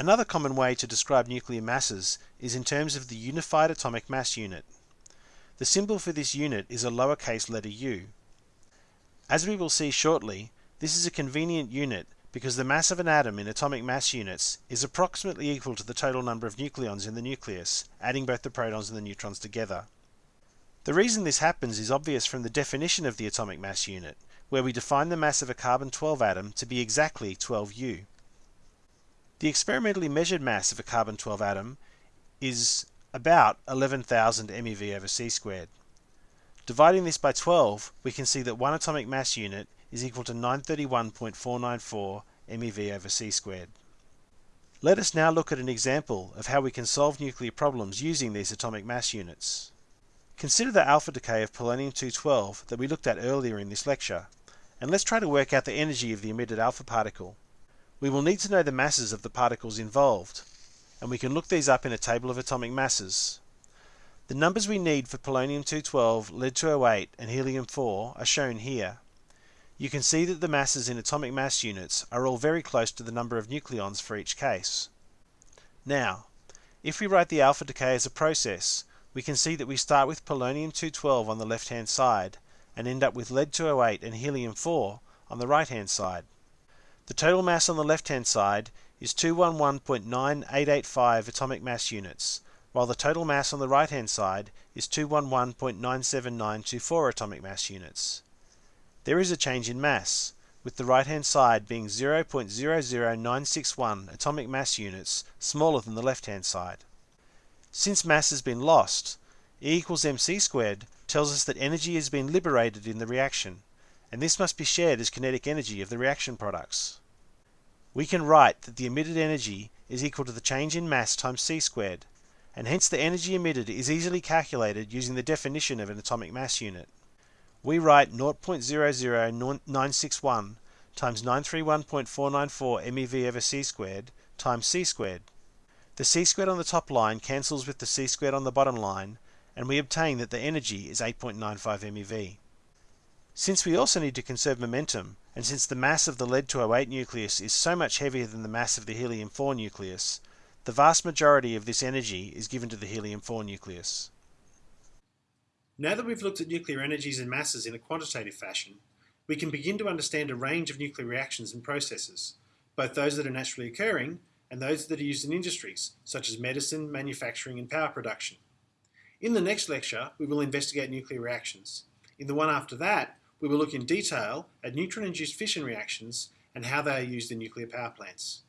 Another common way to describe nuclear masses is in terms of the unified atomic mass unit. The symbol for this unit is a lowercase letter u. As we will see shortly, this is a convenient unit because the mass of an atom in atomic mass units is approximately equal to the total number of nucleons in the nucleus, adding both the protons and the neutrons together. The reason this happens is obvious from the definition of the atomic mass unit, where we define the mass of a carbon-12 atom to be exactly 12U. The experimentally measured mass of a carbon-12 atom is about 11,000 MeV over c squared. Dividing this by 12, we can see that one atomic mass unit is equal to 931.494 MeV over c squared. Let us now look at an example of how we can solve nuclear problems using these atomic mass units. Consider the alpha decay of polonium-212 that we looked at earlier in this lecture, and let's try to work out the energy of the emitted alpha particle. We will need to know the masses of the particles involved, and we can look these up in a table of atomic masses. The numbers we need for polonium-212, lead-208 and helium-4 are shown here. You can see that the masses in atomic mass units are all very close to the number of nucleons for each case. Now, if we write the alpha decay as a process, we can see that we start with polonium-212 on the left-hand side and end up with lead-208 and helium-4 on the right-hand side. The total mass on the left-hand side is 211.9885 atomic mass units, while the total mass on the right-hand side is 211.97924 atomic mass units. There is a change in mass, with the right-hand side being 0.00961 atomic mass units smaller than the left-hand side. Since mass has been lost, E equals mc squared tells us that energy has been liberated in the reaction, and this must be shared as kinetic energy of the reaction products. We can write that the emitted energy is equal to the change in mass times c squared, and hence the energy emitted is easily calculated using the definition of an atomic mass unit. We write 0.00961 times 931.494 MeV over c squared times c squared. The c squared on the top line cancels with the c squared on the bottom line, and we obtain that the energy is 8.95 MeV. Since we also need to conserve momentum, and since the mass of the lead-208 nucleus is so much heavier than the mass of the helium-4 nucleus, the vast majority of this energy is given to the helium-4 nucleus. Now that we've looked at nuclear energies and masses in a quantitative fashion, we can begin to understand a range of nuclear reactions and processes, both those that are naturally occurring and those that are used in industries, such as medicine, manufacturing and power production. In the next lecture, we will investigate nuclear reactions. In the one after that, we will look in detail at neutron-induced fission reactions and how they are used in nuclear power plants.